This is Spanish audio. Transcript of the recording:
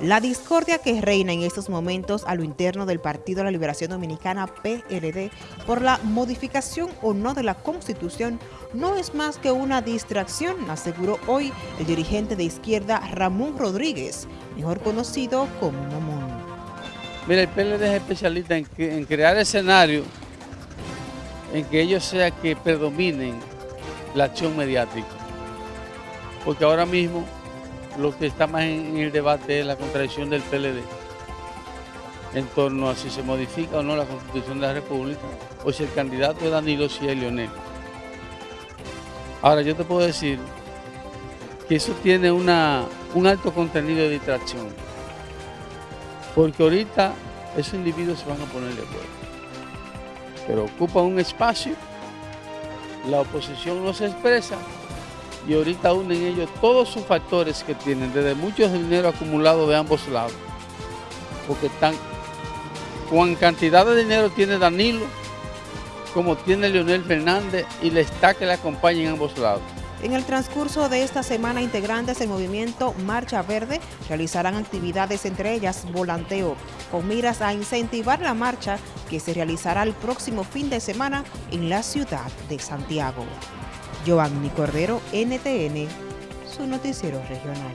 La discordia que reina en estos momentos a lo interno del Partido de la Liberación Dominicana PLD por la modificación o no de la Constitución no es más que una distracción, aseguró hoy el dirigente de izquierda Ramón Rodríguez, mejor conocido como Momón. Mira, el PLD es especialista en, en crear escenarios en que ellos sea que predominen la acción mediática. Porque ahora mismo lo que está más en el debate es la contradicción del PLD en torno a si se modifica o no la Constitución de la República o si el candidato es Danilo, si es Leonel. Ahora, yo te puedo decir que eso tiene una, un alto contenido de distracción, porque ahorita esos individuos se van a poner de acuerdo, pero ocupan un espacio, la oposición no se expresa y ahorita unen ellos todos sus factores que tienen, desde mucho dinero acumulado de ambos lados, porque están, con cantidad de dinero tiene Danilo, como tiene Leonel Fernández y la está que le acompaña en ambos lados. En el transcurso de esta semana, integrantes del movimiento Marcha Verde realizarán actividades, entre ellas volanteo, con miras a incentivar la marcha que se realizará el próximo fin de semana en la ciudad de Santiago. Giovanni Cordero, NTN, su noticiero regional.